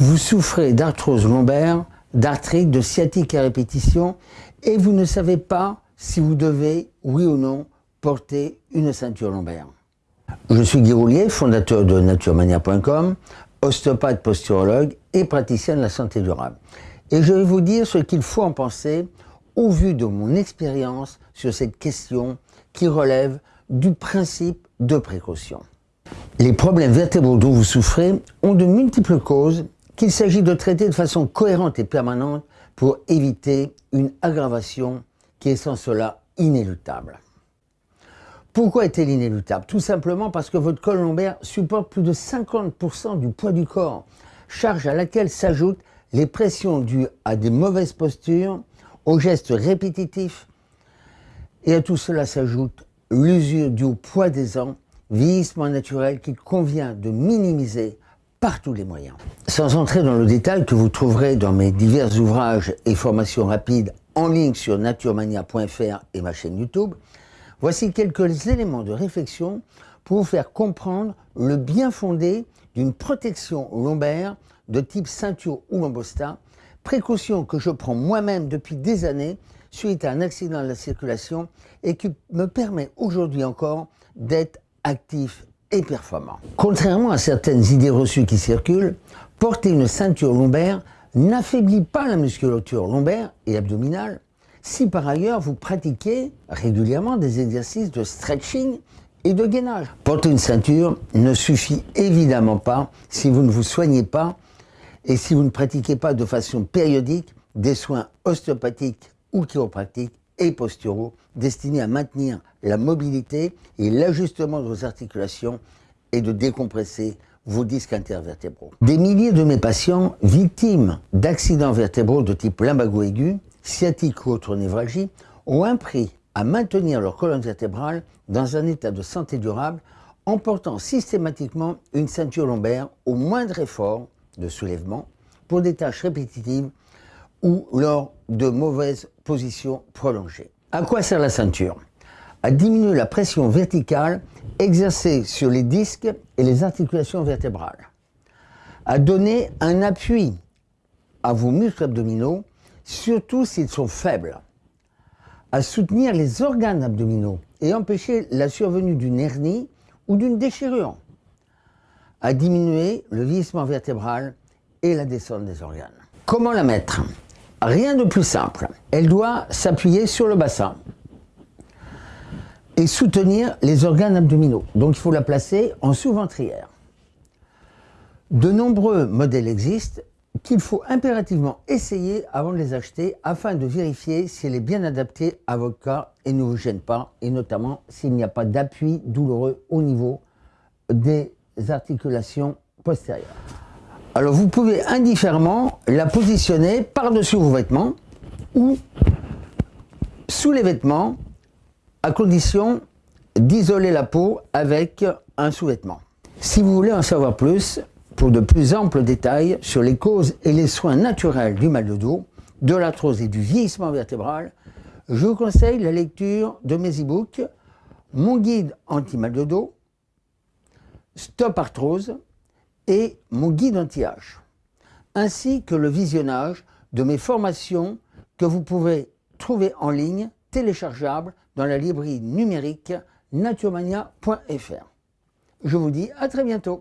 Vous souffrez d'arthrose lombaire, d'arthrite, de sciatique à répétition et vous ne savez pas si vous devez, oui ou non, porter une ceinture lombaire. Je suis Guy Roulier, fondateur de naturemania.com, ostéopathe posturologue et praticien de la santé durable. Et je vais vous dire ce qu'il faut en penser au vu de mon expérience sur cette question qui relève du principe de précaution. Les problèmes vertébraux dont vous souffrez ont de multiples causes qu'il s'agit de traiter de façon cohérente et permanente pour éviter une aggravation qui est sans cela inéluctable. Pourquoi est-elle inéluctable? Tout simplement parce que votre col lombaire supporte plus de 50% du poids du corps, charge à laquelle s'ajoutent les pressions dues à des mauvaises postures, aux gestes répétitifs, et à tout cela s'ajoute l'usure au poids des ans, vieillissement naturel qu'il convient de minimiser par tous les moyens. Sans entrer dans le détail que vous trouverez dans mes divers ouvrages et formations rapides en ligne sur naturemania.fr et ma chaîne YouTube, voici quelques éléments de réflexion pour vous faire comprendre le bien fondé d'une protection lombaire de type ceinture ou lombosta, précaution que je prends moi-même depuis des années suite à un accident de la circulation et qui me permet aujourd'hui encore d'être actif et performant. Contrairement à certaines idées reçues qui circulent, porter une ceinture lombaire n'affaiblit pas la musculature lombaire et abdominale si par ailleurs vous pratiquez régulièrement des exercices de stretching et de gainage. Porter une ceinture ne suffit évidemment pas si vous ne vous soignez pas et si vous ne pratiquez pas de façon périodique des soins ostéopathiques ou chiropractiques et posturaux destinés à maintenir la mobilité et l'ajustement de vos articulations et de décompresser vos disques intervertébraux. Des milliers de mes patients victimes d'accidents vertébraux de type lumbago aigu, sciatique ou autre névralgie ont appris à maintenir leur colonne vertébrale dans un état de santé durable en portant systématiquement une ceinture lombaire au moindre effort de soulèvement pour des tâches répétitives ou lors de mauvaises positions prolongées. À quoi sert la ceinture? À diminuer la pression verticale exercée sur les disques et les articulations vertébrales, à donner un appui à vos muscles abdominaux, surtout s'ils sont faibles, à soutenir les organes abdominaux et empêcher la survenue d'une hernie ou d'une déchirure, à diminuer le vieillissement vertébral et la descente des organes. Comment la mettre? Rien de plus simple. Elle doit s'appuyer sur le bassin et soutenir les organes abdominaux. Donc il faut la placer en sous-ventrière. De nombreux modèles existent qu'il faut impérativement essayer avant de les acheter afin de vérifier si elle est bien adaptée à votre cas et ne vous gêne pas, et notamment s'il n'y a pas d'appui douloureux au niveau des articulations postérieures. Alors vous pouvez indifféremment la positionner par-dessus vos vêtements ou sous les vêtements à condition d'isoler la peau avec un sous-vêtement. Si vous voulez en savoir plus, pour de plus amples détails sur les causes et les soins naturels du mal de dos, de l'arthrose et du vieillissement vertébral, je vous conseille la lecture de mes e-books Mon guide anti-mal de dos, Stop Arthrose et Mon guide anti-âge, ainsi que le visionnage de mes formations que vous pouvez trouver en ligne téléchargeables dans la librairie numérique naturemania.fr. Je vous dis à très bientôt